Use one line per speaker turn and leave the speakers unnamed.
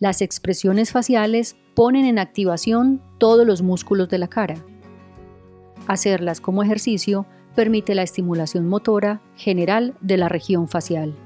Las expresiones faciales ponen en activación todos los músculos de la cara. Hacerlas como ejercicio permite la estimulación motora general de la región facial.